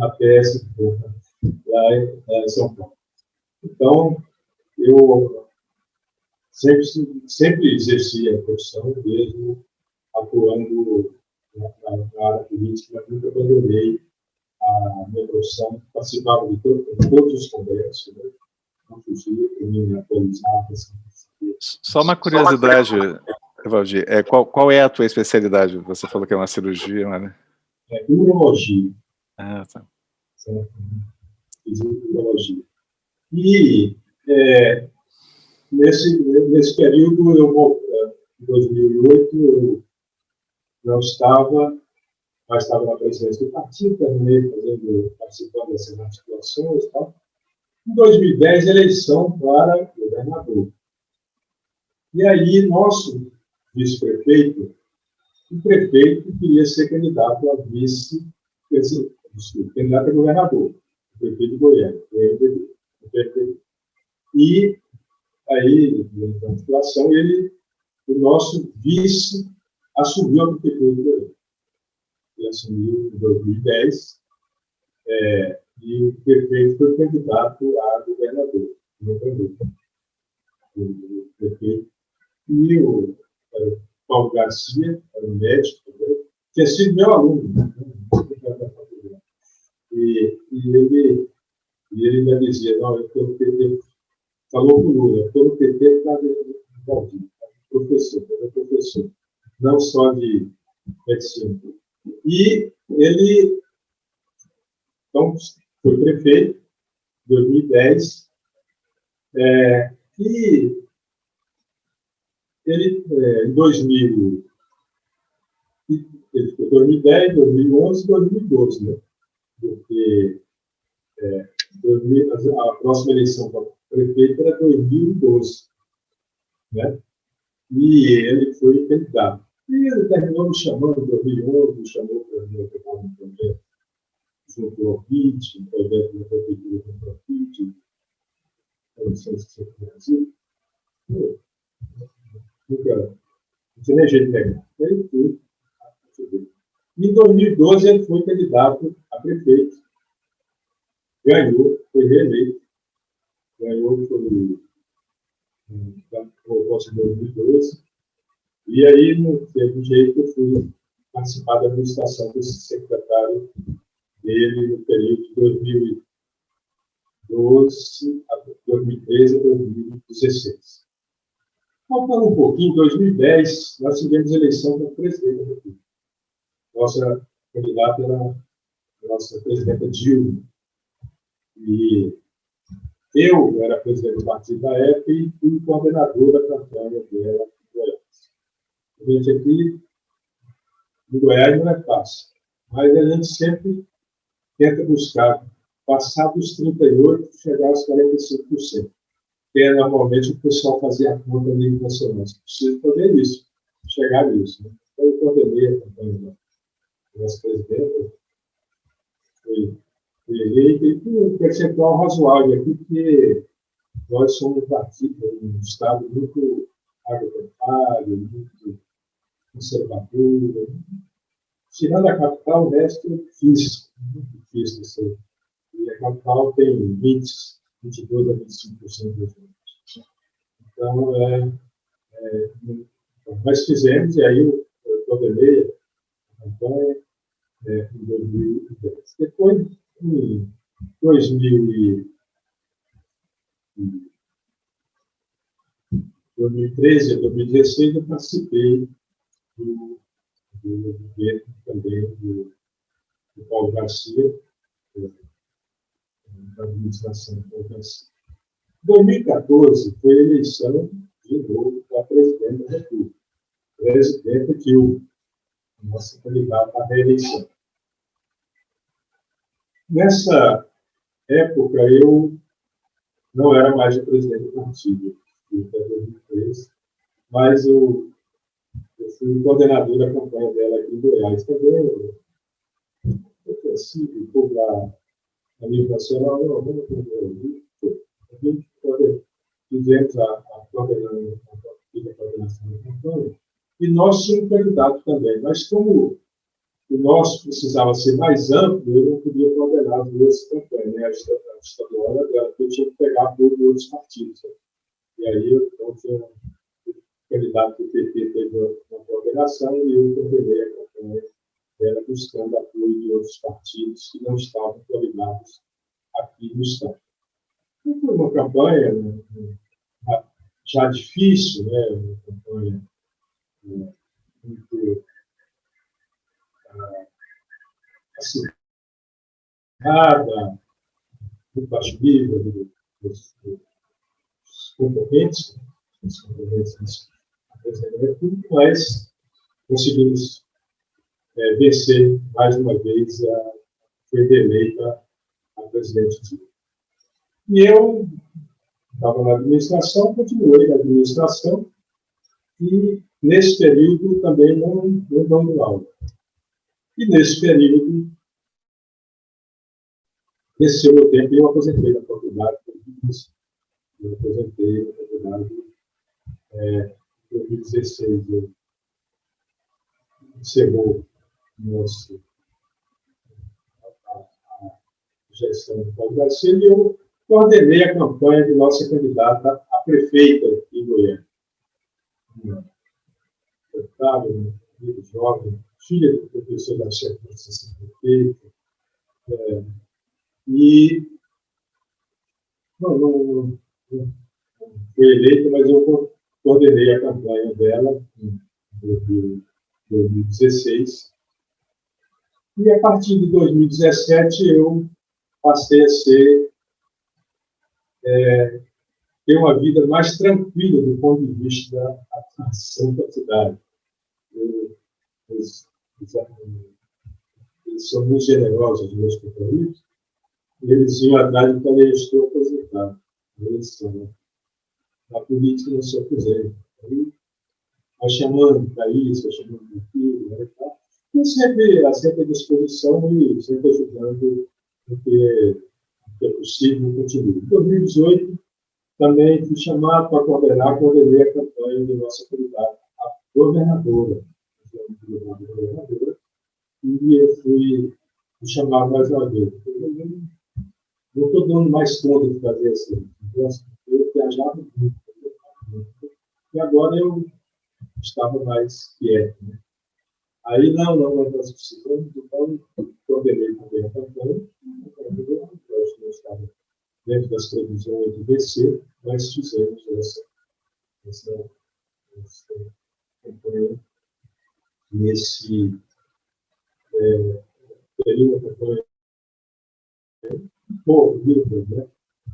a PS lá em São Paulo. Então, eu sempre, sempre exerci a profissão, mesmo atuando na, na área política, mas nunca abandonei a minha profissão, participava de, todo, de todos os congressos, né? não fugia, para me atualizar. Assim, Só uma curiosidade, Valdir, é, qual, qual é a tua especialidade? Você falou que é uma cirurgia, né? É urologia. Ah, tá. Certo? Urologia. E é, nesse, nesse período, eu, em 2008, eu não estava, mas estava na presidência do partido, terminei fazendo, participando dessas articulações e tal. Em 2010, eleição para governador. E aí, nosso vice-prefeito, o prefeito queria ser candidato a vice, desculpa, candidato a governador, o prefeito de Goiânia, o MDB. E aí, na situação, ele, o nosso vice assumiu a prefeitura de Goiânia. Ele assumiu em 2010, é, e o prefeito foi candidato a governador, no O prefeito e o Paulo Garcia, era um médico também, tinha sido meu aluno, né? e, e, ele, e ele ainda dizia, não, eu estou no PT, falou com o Lula, no PT para professor, era professor, não só de medicina. E ele, então, foi prefeito, em 2010, é, e ele, é, em 2000, ele ficou 2010, 2011 2012, né? Porque é, 2000, a próxima eleição para prefeito era 2012, né? E ele foi candidato. E ele terminou me chamando em 2011, me chamou para me ocupar no projeto junto ao PIT, um projeto da prefeitura junto ao PIT, licença do Brasil nunca tinha nem jeito de pegar. Ele foi. Em 2012, ele foi candidato a prefeito. Ganhou, foi reeleito. Ganhou, foi voltou em 2012. E aí, no teve jeito, eu fui participar da administração desse secretário dele no período de 2012 a 2013 a 2016. Faltando um pouquinho, em 2010, nós tivemos eleição para presidente da República. Nossa candidata era a nossa presidenta Dilma. E eu era presidente do partido da época e fui coordenador da campanha dela em Goiás. A gente aqui, em Goiás, não é fácil, mas a gente sempre tenta buscar passar dos 38% chegar aos 45%. Que é normalmente o pessoal fazia a conta a nível nacional. Você precisa fazer isso, chegar nisso. Né? Então, eu coordenei a campanha da nossa presidenta, foi eleita, e com um percentual razoável aqui, porque nós somos partido, um Estado muito agropecuário, muito conservador. Tirando a capital, o resto é difícil, muito difícil. Assim. E a capital tem 20, 22 a 25% dos votos. Então, é, é, nós fizemos, e aí eu coordenei a campanha é, em 2010. Depois, em 2013 a 2016, eu participei do, governo também do, do Paulo Garcia, da administração do Paulo Garcia. Em 2014, foi a eleição de novo para presidente da República, presidente Dilma, nossa candidata à reeleição. Nessa época, eu não era mais o presidente do partido, até 2003, mas eu, eu fui coordenador da campanha dela aqui em Goiás também. Eu, eu cresci, por lá, a nível nacional, não, não, a gente fizemos a, a, coordenação, da campanha, e nós tínhamos candidato também, mas como o nosso precisava ser mais amplo, eu não podia coordenar as duas campanhas, né? a estadual e a eu tinha que pegar de outros partidos. Né? E aí, então, o candidato do PT teve uma coordenação e eu coordenei a campanha dela buscando apoio de outros partidos que não estavam coordenados aqui no Estado. Então, foi uma campanha né, já difícil, né? uma campanha né, muito acirrada, muito baixo dos, dos dos da presidência da República, mas conseguimos é, vencer mais uma vez a foi eleita a presidente E eu estava na administração, continuei na administração e, nesse período, também não, não dando aula. E nesse período, esse meu tempo, eu aposentei da faculdade. Eu aposentei da faculdade é, em 2016. Eu encerrou nosso, a, a gestão do Paulo Garcia e eu coordenei a campanha de nossa candidata a prefeita em Goiânia. Uma deputada, um jovem, filha do professor da chefe da Associação é, e não, não, não, foi eleita, mas eu coordenei a campanha dela em 2016. E a partir de 2017 eu passei a ser é, ter uma vida mais tranquila do ponto de vista da atração da cidade. Eu, eles, eles, são muito generosos, os meus companheiros, e eles iam atrás e falei, estou aposentado. Eles são, né? Na política não se aposenta. Aí, vai chamando para isso, vai chamando para aquilo, né, e sempre, sempre à disposição e sempre ajudando o que, o que é possível continue. Em 2018, também fui chamado para coordenar, coordenei a campanha de nossa candidata a governadora, e eu fui chamado mais uma vez não estou dando mais conta de fazer assim. Eu viajava muito, E agora eu estava mais quieto. Né? Aí, não, não, nós precisamos, então, coordenei também a campanha, nós não estava dentro das previsões do BC, mas fizemos essa, essa, essa nesse é, período campanha corrida, né?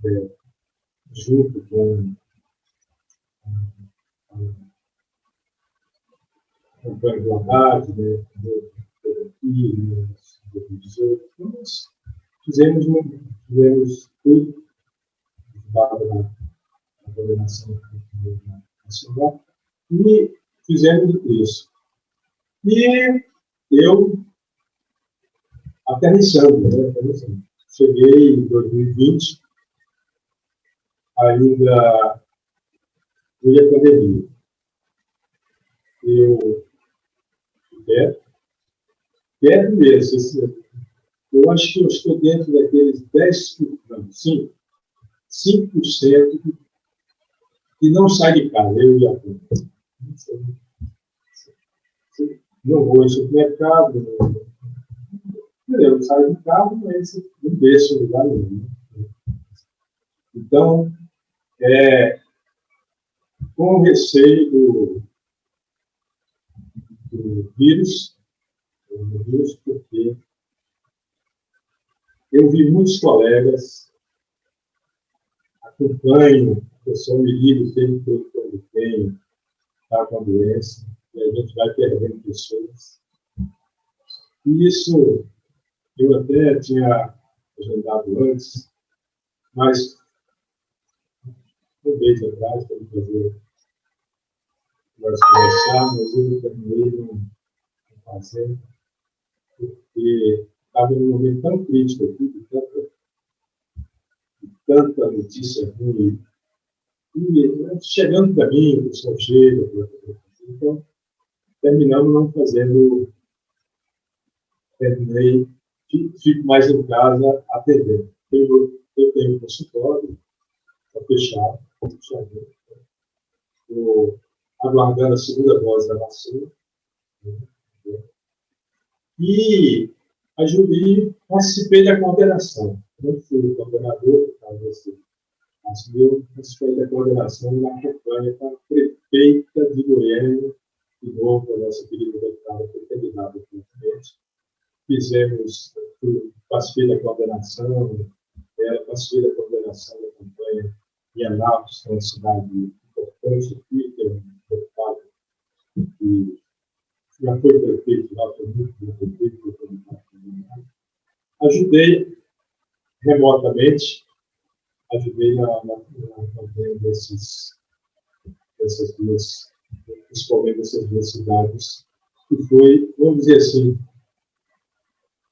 É, junto com a, campanha do Haddad, né, Pedro do 2018, nós fizemos, fizemos tudo dado na coordenação nacional e fizemos isso. E eu, aterrissando, né, aterrissando. cheguei em 2020, ainda veio a pandemia. Eu quieto, quieto mesmo. Eu acho que eu estou dentro daqueles 10%, não, 5%, 5% que não sai de casa, eu e a Não vou ao supermercado, não, eu saio de casa, mas não deixo lugar nenhum. Então, é, com receio do, do vírus, do vírus, porque eu vi muitos colegas, acompanho, eu sou me ligo sempre quando tem, está com a doença, e a gente vai perdendo pessoas. E isso eu até tinha agendado antes, mas um mês atrás, para fazer nós conversar, mas eu terminei não fazer, porque estava num momento tão crítico aqui, de tanta, de tanta notícia ruim, e né, chegando para mim, o pessoal chega, então terminamos não fazendo, terminei, fico mais em casa atendendo. Eu, eu tenho um consultório, está fechado, fechado. Estou aguardando a segunda dose da vacina. E a Jubi participei da coordenação. Não fui coordenador, desse assumiu, participei da coordenação da campanha para prefeita de Goiânia, de novo, a nossa querida deputada foi candidata presidente. Fizemos, participei da coordenação, ela participei da coordenação da campanha em Anápolis, que é uma cidade importante aqui, que é um deputado que já foi prefeito lá, foi muito bom prefeito, ajudei remotamente, ajudei na, na campanha desses, dessas duas, principalmente dessas duas cidades, que foi, vamos dizer assim,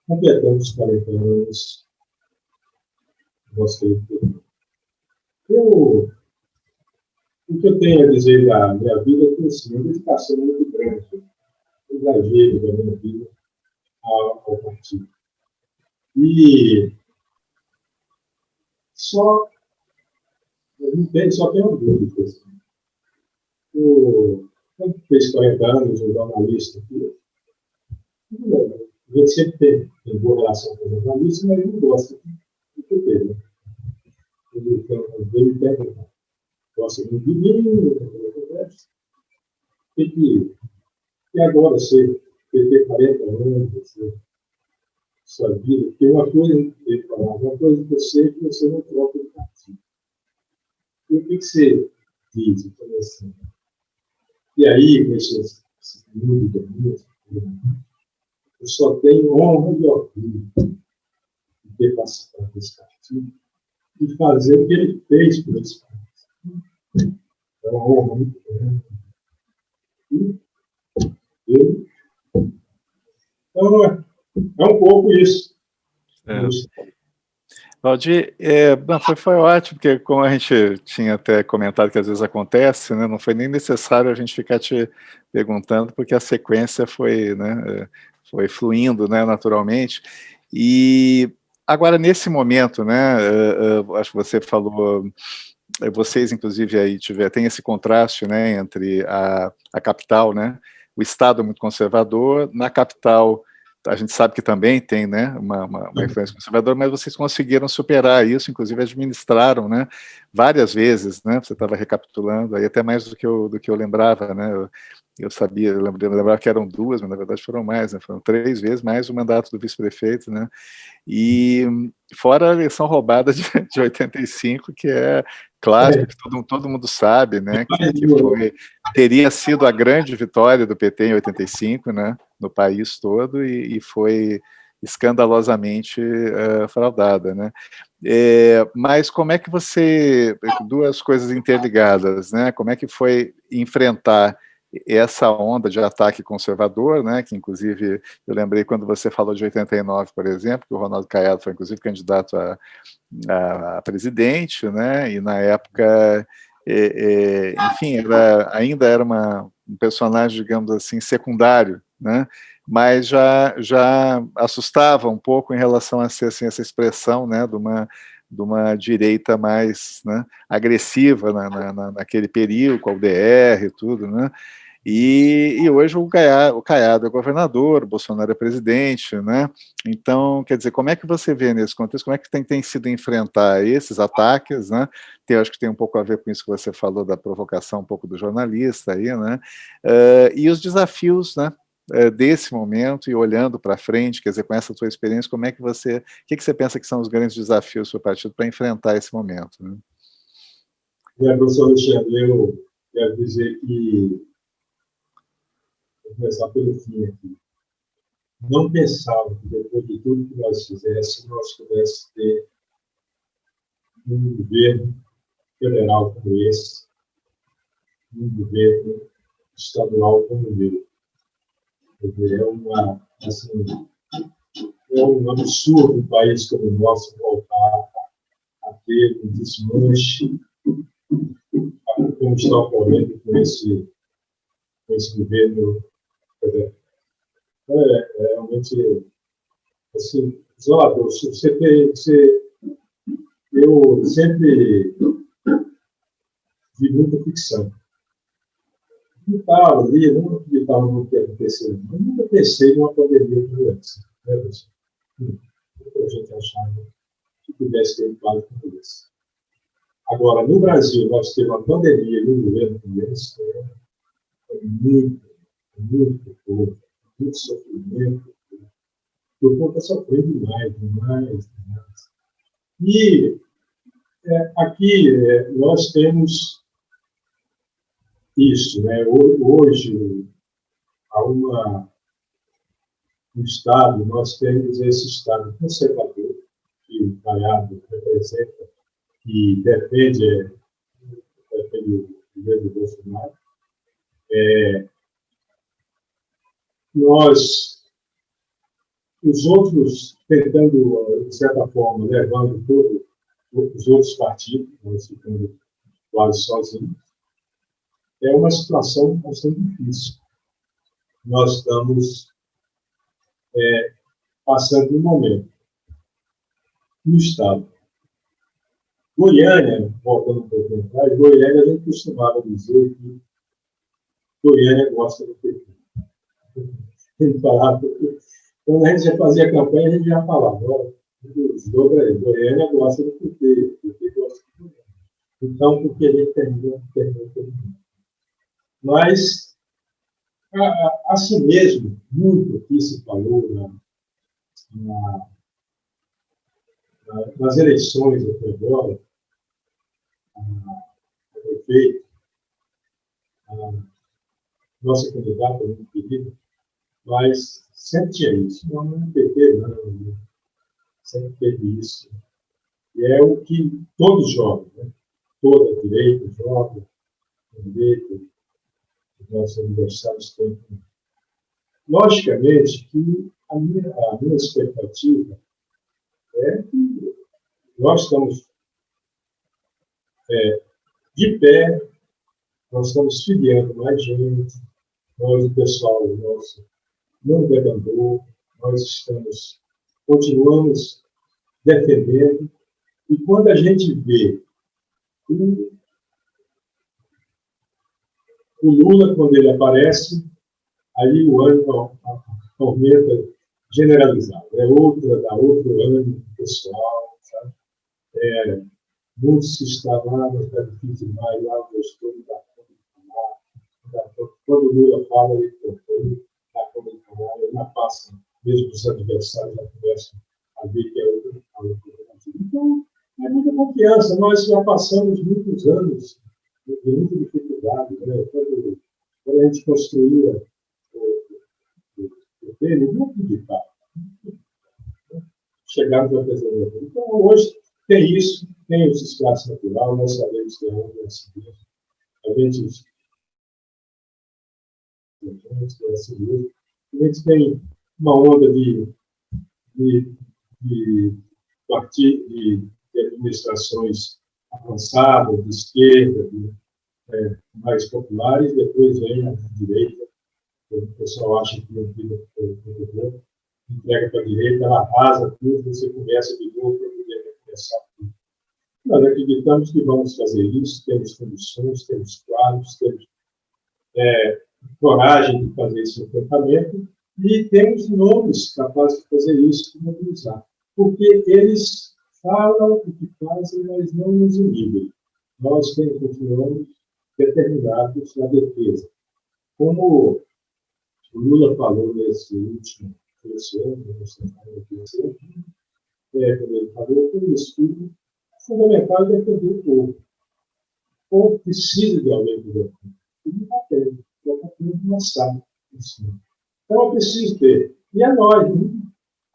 completamos 40 anos, de eu, o que eu tenho a dizer da minha vida é que assim, uma dedicação muito grande, um exagero da minha vida ao, ao partido. E só, não tem, só tem uma dúvida. Assim. O, quando fez 40 anos, um jornalista aqui, a gente sempre tem, tem boa relação com o jornalista, mas não gosta do que teve. Ele tem, gosta muito de mim, conversa. Tem que, e agora, você ter 40 anos, você sua vida, porque uma coisa ele falava, uma coisa que eu sei que você não troca de partido. E o que, que você diz? Eu falei assim, e aí, deixa esse mundo eu só tenho honra e orgulho de ter participado desse partido e fazer o que ele fez por esse partido. É uma honra muito grande. E eu. Então, é é um pouco isso. É. Valdir, é, foi, foi ótimo, porque como a gente tinha até comentado que às vezes acontece, né, não foi nem necessário a gente ficar te perguntando, porque a sequência foi, né, é, foi fluindo né, naturalmente. E agora, nesse momento, né, uh, uh, acho que você falou vocês, inclusive, aí tiver, tem esse contraste né, entre a, a capital, né, o Estado é muito conservador, na capital a gente sabe que também tem né, uma, uma, uma, influência conservadora, mas vocês conseguiram superar isso, inclusive administraram né, várias vezes, né, você estava recapitulando, aí até mais do que eu, do que eu lembrava, né, eu, eu sabia, eu lembrava que eram duas, mas na verdade foram mais, né? foram três vezes mais o mandato do vice-prefeito, né? E fora a eleição roubada de, de 85, que é clássico, é. que todo, todo mundo sabe, né? Que, que, foi, teria sido a grande vitória do PT em 85, né? No país todo, e, e foi escandalosamente uh, fraudada, né? É, mas como é que você, duas coisas interligadas, né? Como é que foi enfrentar essa onda de ataque conservador, né, que inclusive eu lembrei quando você falou de 89, por exemplo, que o Ronaldo Caiado foi inclusive candidato a, a, a presidente, né, e na época, é, é, enfim, era, ainda era uma, um personagem, digamos assim, secundário, né, mas já, já assustava um pouco em relação a ser assim, essa expressão né, de uma de uma direita mais né, agressiva na, na, naquele período, com a UDR e tudo, né? E, e hoje o Caiado, o Caiado é governador, o Bolsonaro é presidente, né? Então, quer dizer, como é que você vê nesse contexto, como é que tem, tem sido enfrentar esses ataques, né? Tem, acho que tem um pouco a ver com isso que você falou da provocação um pouco do jornalista aí, né? Uh, e os desafios, né? Eh, desse momento e olhando para frente, quer dizer, com essa tua experiência, como é que você, o que, que você pensa que são os grandes desafios do seu partido para enfrentar esse momento? Né? É, professor Alexandre, eu quero dizer que, vou começar pelo fim aqui, não pensava que depois de tudo que nós fizéssemos, nós pudéssemos ter um governo federal como esse, um governo estadual como o meu é, uma, assim, é um absurdo um país como o nosso voltar a ter um desmanche como está ocorrendo com esse, com esse governo. Então, é, é realmente assim, desolador. Você, você, eu sempre vi muita ficção acreditava ali, não acreditava no que acontecer. Eu nunca pensei numa pandemia de doença. Né, hum, a gente achava que pudesse ter um quadro como esse. Agora, no Brasil, nós temos uma pandemia e um governo como esse, é, é muito, muito pouco, muito sofrimento. O povo está sofrendo demais, demais, demais. E é, aqui é, nós temos isso. Né? Hoje, uma, um Estado, nós temos esse Estado conservador, que o Caiado representa, que defende, defende o governo Bolsonaro. É, nós, os outros, tentando, de certa forma, levando todos os outros partidos, nós ficando quase sozinhos, é uma situação bastante difícil. Nós estamos é, passando um momento no Estado. Goiânia, voltando um pouco atrás, Goiânia a gente costumava dizer que Goiânia gosta do PT. Quando a gente já fazia campanha, a gente já falava, dobra aí, Goiânia gosta do PT, o PT gosta do Goiânia. Então, por que ele terminou, terminou, terminou? Mas, assim mesmo, muito aqui se falou na, na, nas eleições até agora, a prefeito, a nossa candidata muito querida, mas sempre tinha isso. Não, não PT, não. Sempre teve isso. E é o que todos jogam, né? toda direita joga, direita, nossos adversários têm. Logicamente que a minha, a minha expectativa é que nós estamos é, de pé, nós estamos filiando mais gente, nós, o pessoal nosso, não debandou, nós estamos, continuamos defendendo, e quando a gente vê O, o Lula, quando ele aparece, aí o ânimo aumenta generalizado. É outra, dá outro ânimo pessoal, sabe? É, muito se mas está difícil demais, lá gostou, não dá conta de falar. Quando o Lula fala, ele não dá conta de falar, ele não passa, mesmo os adversários já começam a ver que é outra. Então, é muita confiança. Nós já passamos muitos anos de muita. Né? Quando, quando a gente construía o PT, ninguém acreditava. Chegamos a fazer Então, hoje, tem isso, tem o espaço natural, nós sabemos que é assim mesmo. A gente a gente tem uma onda de, de, de, de administrações avançadas, de esquerda, de, é, mais populares, depois vem a direita, o pessoal acha que não fica entrega para a direita, ela arrasa tudo, você começa de novo para poder recomeçar tudo. Nós acreditamos que vamos fazer isso, temos condições, temos quadros, temos é, coragem de fazer esse enfrentamento e temos nomes capazes de fazer isso e mobilizar. Porque eles falam o que fazem, mas não nos inibem. Nós continuamos determinados na defesa. Como o Lula falou nesse último esse ano, nesse ano, é, quando ele falou, isso. O fundamental é defender o povo. O povo precisa de alguém que defenda. E não está tendo. Já está tendo uma em cima. Então, eu preciso ter. E é nós, né?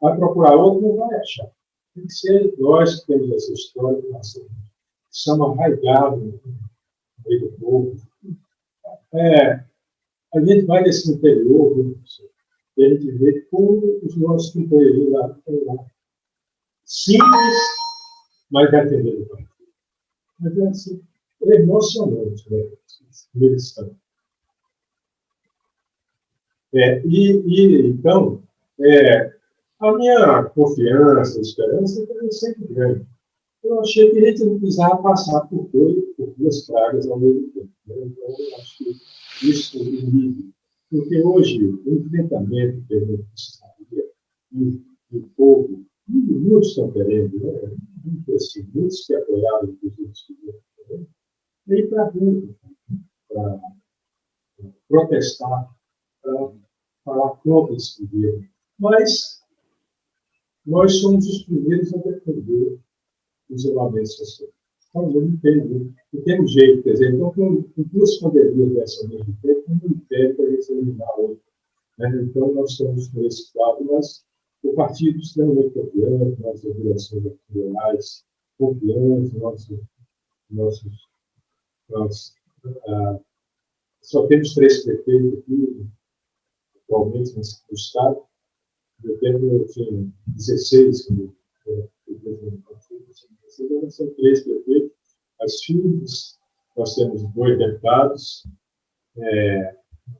vai procurar outro, não vai achar. Tem que ser nós que temos essa história que somos arraigados no povo. É, a gente vai nesse interior, né, e a gente vê como os nossos companheiros lá estão lá. Simples, mas defendendo o partido. Mas é, assim, é emocionante, né? Eles É, e, e, então, é, a minha confiança, esperança é sempre grande. Eu achei que a gente não precisava passar por, dois, por duas pragas ao mesmo tempo. Né? Então, eu acho que isso inibe. Porque hoje, o enfrentamento que a gente precisaria, e o povo, muitos estão querendo, né? muitos, assim, muitos que apoiaram os outros governos, veio para rua, para protestar, para falar contra esse governo. Mas nós somos os primeiros a defender o isolamento social. Então, não tem, não tem jeito, quer dizer, então, com, com duas pandemias dessa ao mesmo tempo, não impede para gente eliminar outra. Né? Então, nós estamos nesse quadro, mas o partido extremamente confiante, nossas direções nacionais confiantes, nossos, nossos, nós, ah, só temos três prefeitos aqui, atualmente, no Estado, eu tenho, tinha 16 como presidente do partido, são três prefeitos, as filhas, nós temos dois deputados, é,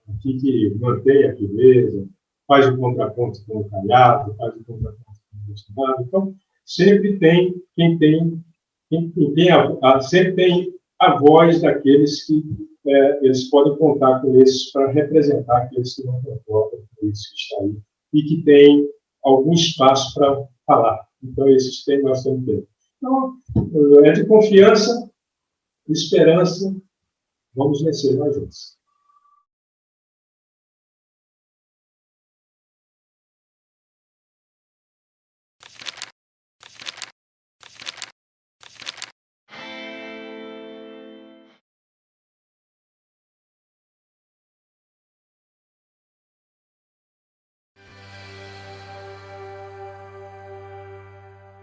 aqui que mantém a firmeza, faz o contraponto com o Calhado, faz o contraponto com o Bolsonaro. Então, sempre tem quem tem, quem, quem tem a, a, sempre tem a voz daqueles que é, eles podem contar com esses para representar aqueles que não concordam com isso que está aí e que tem algum espaço para falar. Então, esses tem, nós temos ter. Então, é de confiança, esperança, vamos vencer nós juntos.